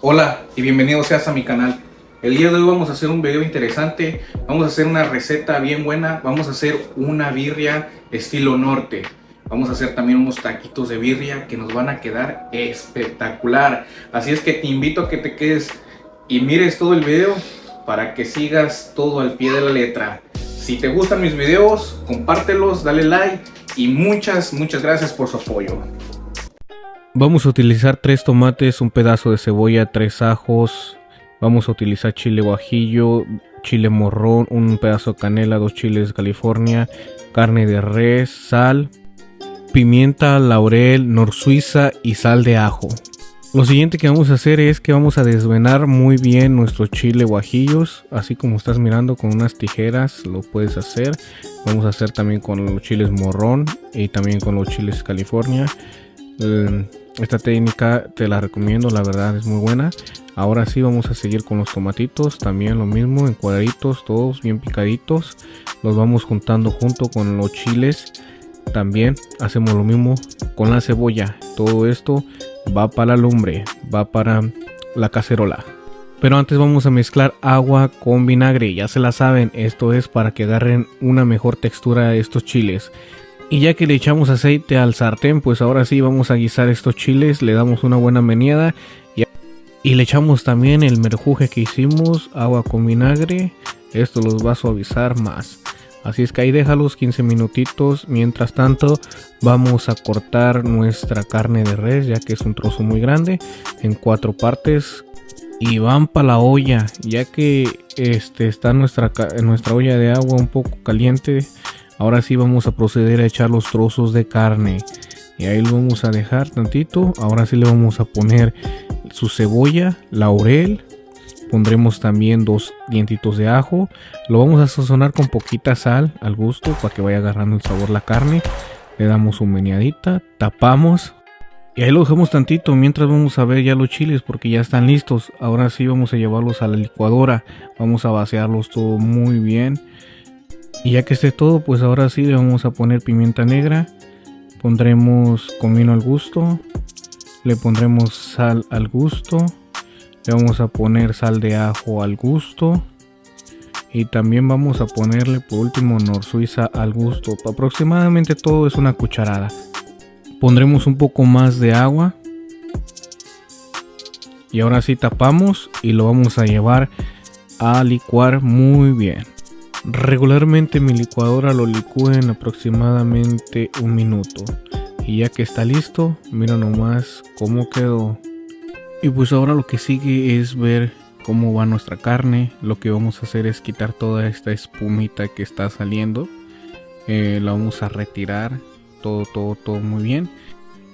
Hola y bienvenido seas a mi canal. El día de hoy vamos a hacer un video interesante, vamos a hacer una receta bien buena, vamos a hacer una birria estilo norte. Vamos a hacer también unos taquitos de birria que nos van a quedar espectacular. Así es que te invito a que te quedes y mires todo el video para que sigas todo al pie de la letra. Si te gustan mis videos, compártelos, dale like y muchas, muchas gracias por su apoyo. Vamos a utilizar tres tomates, un pedazo de cebolla, tres ajos. Vamos a utilizar chile guajillo, chile morrón, un pedazo de canela, dos chiles de California, carne de res, sal, pimienta, laurel, nor suiza y sal de ajo. Lo siguiente que vamos a hacer es que vamos a desvenar muy bien nuestro chile guajillos, así como estás mirando con unas tijeras lo puedes hacer. Vamos a hacer también con los chiles morrón y también con los chiles California. Eh, esta técnica te la recomiendo, la verdad es muy buena. Ahora sí vamos a seguir con los tomatitos, también lo mismo en cuadraditos, todos bien picaditos. Los vamos juntando junto con los chiles. También hacemos lo mismo con la cebolla. Todo esto va para la lumbre, va para la cacerola. Pero antes vamos a mezclar agua con vinagre, ya se la saben, esto es para que agarren una mejor textura de estos chiles. Y ya que le echamos aceite al sartén, pues ahora sí vamos a guisar estos chiles, le damos una buena meneada y, y le echamos también el merjuje que hicimos, agua con vinagre, esto los va a suavizar más. Así es que ahí déjalos 15 minutitos. Mientras tanto, vamos a cortar nuestra carne de res, ya que es un trozo muy grande, en cuatro partes. Y van para la olla, ya que este, está nuestra, nuestra olla de agua un poco caliente. Ahora sí vamos a proceder a echar los trozos de carne. Y ahí lo vamos a dejar tantito. Ahora sí le vamos a poner su cebolla, laurel. Pondremos también dos dientitos de ajo. Lo vamos a sazonar con poquita sal al gusto para que vaya agarrando el sabor la carne. Le damos un meneadita, tapamos. Y ahí lo dejamos tantito mientras vamos a ver ya los chiles porque ya están listos. Ahora sí vamos a llevarlos a la licuadora. Vamos a vaciarlos todo muy bien. Y ya que esté todo, pues ahora sí le vamos a poner pimienta negra. Pondremos comino al gusto. Le pondremos sal al gusto. Le vamos a poner sal de ajo al gusto. Y también vamos a ponerle por último nor suiza al gusto. Aproximadamente todo es una cucharada. Pondremos un poco más de agua. Y ahora sí tapamos y lo vamos a llevar a licuar muy bien. Regularmente mi licuadora lo licúa en aproximadamente un minuto. Y ya que está listo, mira nomás cómo quedó. Y pues ahora lo que sigue es ver cómo va nuestra carne. Lo que vamos a hacer es quitar toda esta espumita que está saliendo. Eh, la vamos a retirar. Todo, todo, todo muy bien.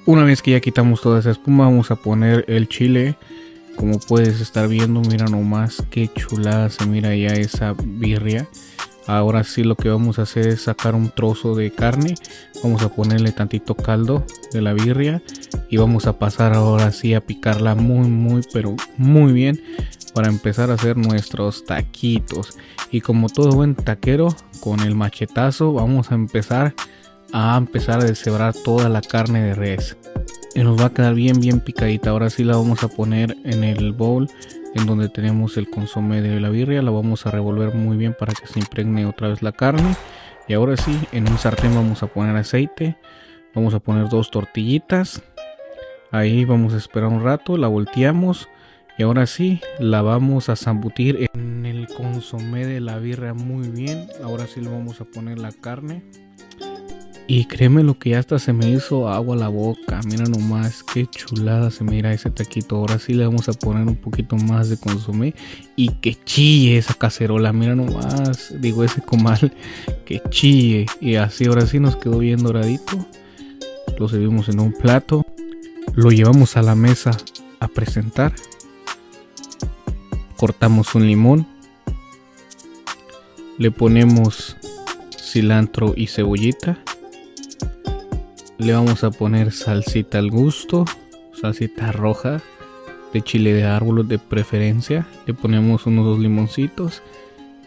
Una vez que ya quitamos toda esa espuma, vamos a poner el chile. Como puedes estar viendo, mira nomás qué chulada se mira ya esa birria. Ahora sí lo que vamos a hacer es sacar un trozo de carne. Vamos a ponerle tantito caldo de la birria. Y vamos a pasar ahora sí a picarla muy muy pero muy bien. Para empezar a hacer nuestros taquitos. Y como todo buen taquero, con el machetazo vamos a empezar a empezar a deshebrar toda la carne de res. Y nos va a quedar bien bien picadita. Ahora sí la vamos a poner en el bowl en donde tenemos el consomé de la birria. La vamos a revolver muy bien para que se impregne otra vez la carne. Y ahora sí, en un sartén vamos a poner aceite. Vamos a poner dos tortillitas. Ahí vamos a esperar un rato, la volteamos. Y ahora sí, la vamos a zambutir en el consomé de la birria muy bien. Ahora sí le vamos a poner la carne. Y créeme lo que ya hasta se me hizo agua a la boca. Mira nomás qué chulada se mira ese taquito. Ahora sí le vamos a poner un poquito más de consomé. Y que chille esa cacerola. Mira nomás. Digo ese comal. Que chille. Y así ahora sí nos quedó bien doradito. Lo servimos en un plato. Lo llevamos a la mesa a presentar. Cortamos un limón. Le ponemos cilantro y cebollita le vamos a poner salsita al gusto, salsita roja, de chile de árbol de preferencia. Le ponemos unos dos limoncitos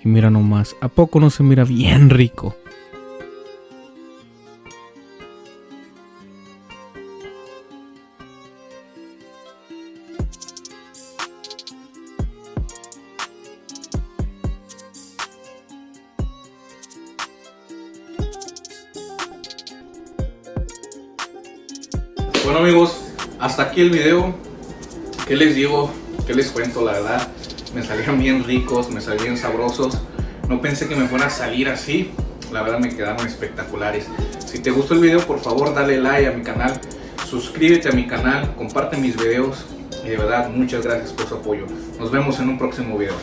y mira nomás, ¿a poco no se mira bien rico? Bueno amigos, hasta aquí el video. ¿Qué les digo? ¿Qué les cuento? La verdad, me salieron bien ricos, me salieron sabrosos. No pensé que me fuera a salir así. La verdad me quedaron espectaculares. Si te gustó el video, por favor dale like a mi canal. Suscríbete a mi canal, comparte mis videos. Y de verdad, muchas gracias por su apoyo. Nos vemos en un próximo video.